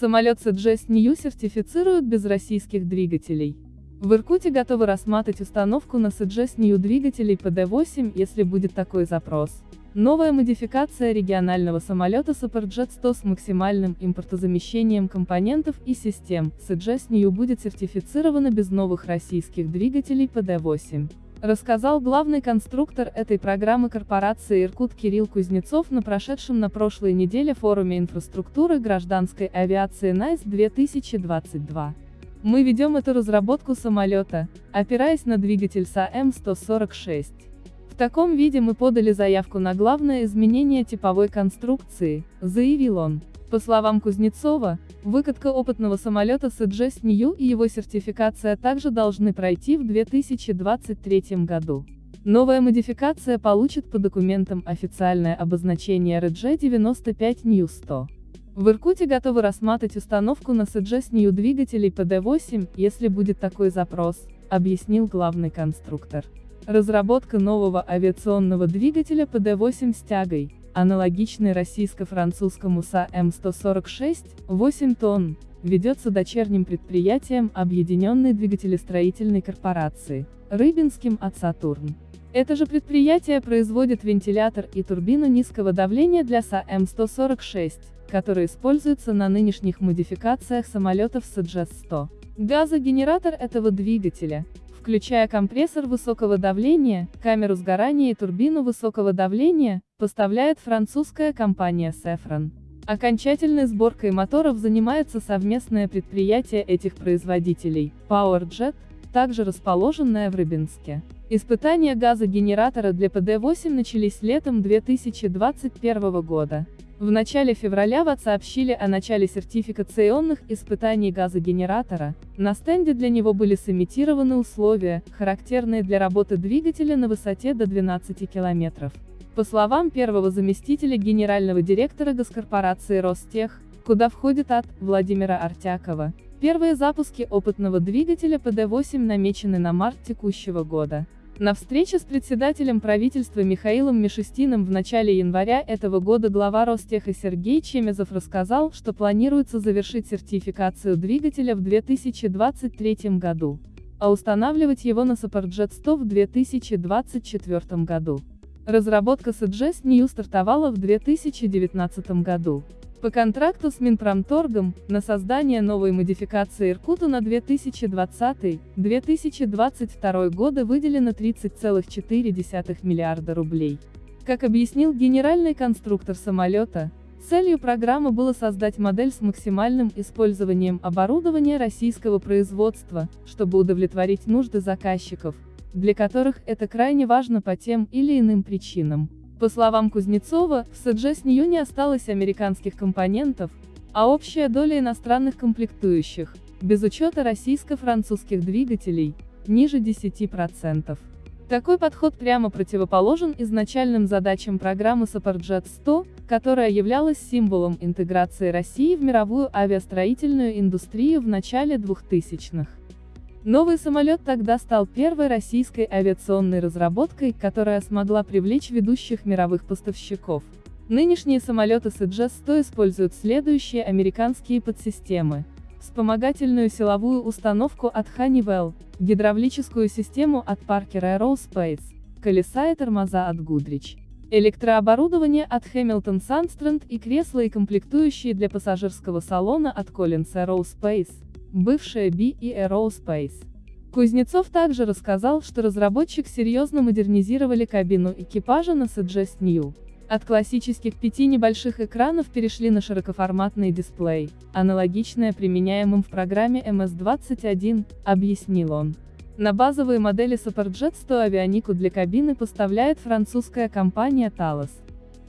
Самолет CGS New сертифицируют без российских двигателей. В Иркуте готовы рассматривать установку на CGS New двигателей PD-8, если будет такой запрос. Новая модификация регионального самолета Superjet 100 с максимальным импортозамещением компонентов и систем, CGS New будет сертифицирована без новых российских двигателей PD-8 рассказал главный конструктор этой программы корпорации Иркут Кирилл Кузнецов на прошедшем на прошлой неделе форуме инфраструктуры гражданской авиации НАЙС 2022. Мы ведем эту разработку самолета, опираясь на двигатель САМ-146. В таком виде мы подали заявку на главное изменение типовой конструкции, заявил он. По словам Кузнецова, выкатка опытного самолета с EGS New и его сертификация также должны пройти в 2023 году. Новая модификация получит по документам официальное обозначение RG95 New 100. В Иркуте готовы рассматривать установку на SSJ-New двигателей PD-8, если будет такой запрос, объяснил главный конструктор. Разработка нового авиационного двигателя PD-8 с тягой, аналогичный российско-французскому SaM146, 8 тонн, ведется дочерним предприятием Объединенной двигателестроительной корпорации, Рыбинским ОДК-Сатурн. Это же предприятие производит вентилятор и турбину низкого давления для SaM146, которые используются на нынешних модификациях самолетов СДЖС-100. Газогенератор этого двигателя, включая компрессор высокого давления, камеру сгорания и турбину высокого давления, поставляет французская компания Safran. Окончательной сборкой моторов занимается совместное предприятие этих производителей, PowerJet, также расположенное в Рыбинске. Испытания газогенератора для ПД-8 начались летом 2021 года. В начале февраля ВАТ сообщили о начале сертификационных испытаний газогенератора, на стенде для него были сымитированы условия, характерные для работы двигателя на высоте до 12 км. По словам первого заместителя генерального директора госкорпорации Ростех, куда входит АТ, Владимира Артякова, первые запуски опытного двигателя ПД-8 намечены на март текущего года. На встрече с председателем правительства Михаилом Мишустиным в начале января этого года глава Ростеха Сергей Чемезов рассказал, что планируется завершить сертификацию двигателя в 2023 году, а устанавливать его на Superjet 100 в 2024 году. Разработка SGS New стартовала в 2019 году. По контракту с Минпромторгом, на создание новой модификации Иркуту на 2020-2022 годы выделено 30,4 миллиарда рублей. Как объяснил генеральный конструктор самолета, целью программы было создать модель с максимальным использованием оборудования российского производства, чтобы удовлетворить нужды заказчиков, для которых это крайне важно по тем или иным причинам. По словам Кузнецова, в СДЖ с нее не осталось американских компонентов, а общая доля иностранных комплектующих, без учета российско-французских двигателей, ниже 10%. Такой подход прямо противоположен изначальным задачам программы Superjet 100, которая являлась символом интеграции России в мировую авиастроительную индустрию в начале 2000-х. Новый самолет тогда стал первой российской авиационной разработкой, которая смогла привлечь ведущих мировых поставщиков. Нынешние самолеты с EGS-100 используют следующие американские подсистемы. Вспомогательную силовую установку от Honeywell, гидравлическую систему от Parker Aerospace, колеса и тормоза от Goodrich, электрооборудование от Hamilton Sandstrand и кресла и комплектующие для пассажирского салона от Collins Aerospace бывшая B и Aerospace. Кузнецов также рассказал, что разработчик серьезно модернизировали кабину экипажа на Suggest New. От классических пяти небольших экранов перешли на широкоформатный дисплей, аналогичное применяемым в программе MS-21, объяснил он. На базовые модели Superjet 100 авионику для кабины поставляет французская компания Thales.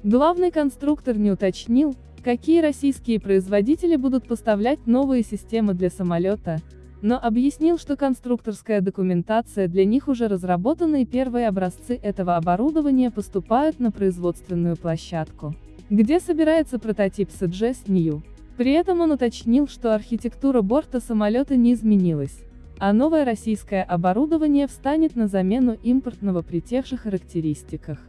Главный конструктор не уточнил, какие российские производители будут поставлять новые системы для самолета, но объяснил, что конструкторская документация для них уже разработана и первые образцы этого оборудования поступают на производственную площадку, где собирается прототип SGS New. При этом он уточнил, что архитектура борта самолета не изменилась, а новое российское оборудование встанет на замену импортного при тех же характеристиках.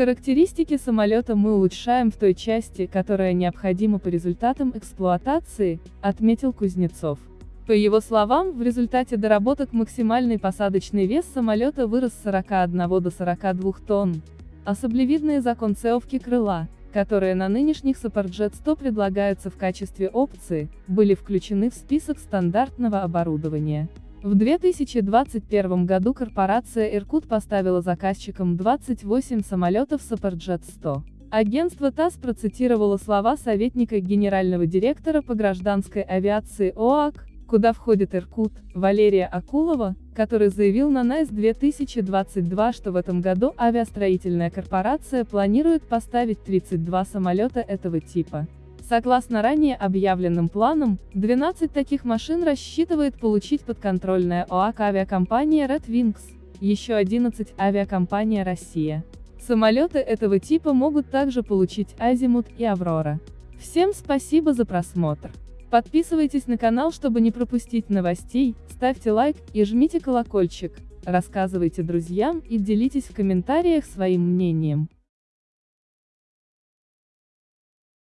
Характеристики самолета мы улучшаем в той части, которая необходима по результатам эксплуатации, отметил Кузнецов. По его словам, в результате доработок максимальный посадочный вес самолета вырос с 41 до 42 тонн. А саблевидные законцевки крыла, которые на нынешних Superjet 100 предлагаются в качестве опции, были включены в список стандартного оборудования. В 2021 году корпорация Иркут поставила заказчикам 28 самолетов Superjet 100. Агентство ТАСС процитировало слова советника генерального директора по гражданской авиации ОАК, куда входит Иркут, Валерия Акулова, который заявил на НАИС 2022, что в этом году авиастроительная корпорация планирует поставить 32 самолета этого типа. Согласно ранее объявленным планам, 12 таких машин рассчитывает получить подконтрольная ОАК авиакомпания Red Wings, еще 11 авиакомпания Россия. Самолеты этого типа могут также получить Азимут и Аврора. Всем спасибо за просмотр. Подписывайтесь на канал, чтобы не пропустить новостей, ставьте лайк и жмите колокольчик, рассказывайте друзьям и делитесь в комментариях своим мнением.